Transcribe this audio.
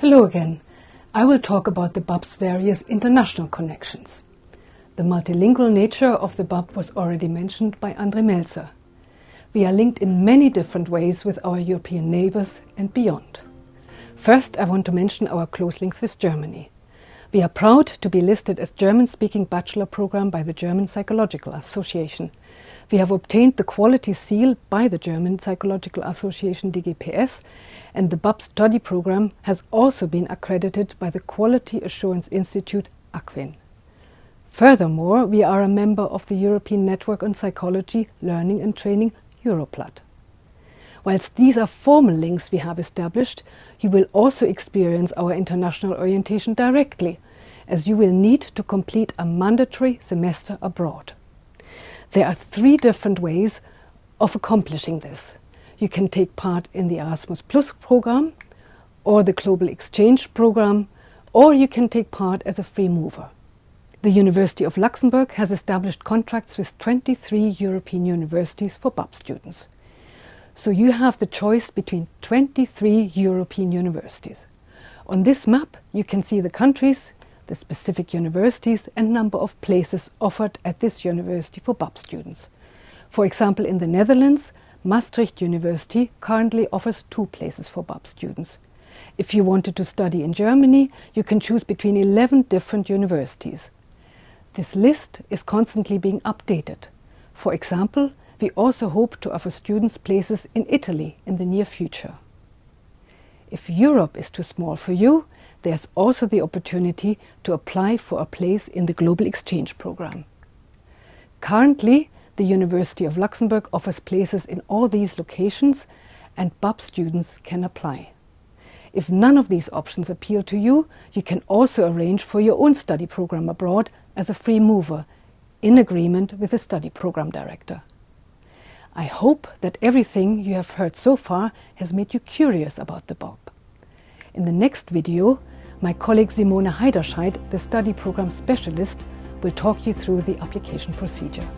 Hello again. I will talk about the BUB's various international connections. The multilingual nature of the BUB was already mentioned by Andre Melzer. We are linked in many different ways with our European neighbours and beyond. First, I want to mention our close links with Germany. We are proud to be listed as German-speaking bachelor program by the German Psychological Association. We have obtained the quality seal by the German Psychological Association DGPS and the BUB study program has also been accredited by the Quality Assurance Institute ACQUIN. Furthermore, we are a member of the European Network on Psychology, Learning and Training, Europlat. Whilst these are formal links we have established, you will also experience our international orientation directly, as you will need to complete a mandatory semester abroad. There are three different ways of accomplishing this. You can take part in the Erasmus Plus program, or the Global Exchange program, or you can take part as a free mover. The University of Luxembourg has established contracts with 23 European universities for BUB students. So you have the choice between 23 European universities. On this map you can see the countries, the specific universities and number of places offered at this university for BUB students. For example, in the Netherlands, Maastricht University currently offers two places for BUB students. If you wanted to study in Germany, you can choose between 11 different universities. This list is constantly being updated. For example, we also hope to offer students places in Italy in the near future. If Europe is too small for you, there's also the opportunity to apply for a place in the Global Exchange Program. Currently, the University of Luxembourg offers places in all these locations and BUB students can apply. If none of these options appeal to you, you can also arrange for your own study program abroad as a free mover, in agreement with the study program director. I hope that everything you have heard so far has made you curious about the BUB. In the next video, my colleague Simone Heiderscheid, the study program specialist, will talk you through the application procedure.